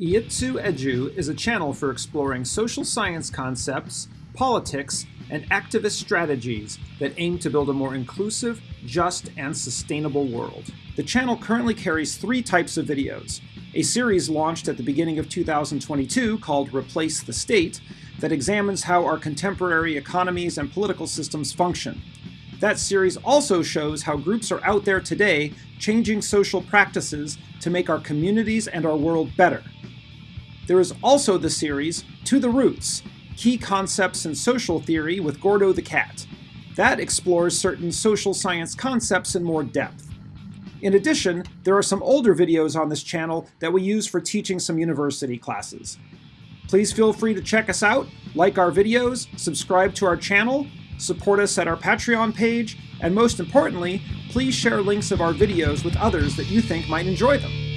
Iitsu Edu is a channel for exploring social science concepts, politics, and activist strategies that aim to build a more inclusive, just, and sustainable world. The channel currently carries three types of videos. A series launched at the beginning of 2022 called Replace the State that examines how our contemporary economies and political systems function. That series also shows how groups are out there today changing social practices to make our communities and our world better. There is also the series To the Roots Key Concepts in Social Theory with Gordo the Cat. That explores certain social science concepts in more depth. In addition, there are some older videos on this channel that we use for teaching some university classes. Please feel free to check us out, like our videos, subscribe to our channel, support us at our Patreon page, and most importantly, please share links of our videos with others that you think might enjoy them.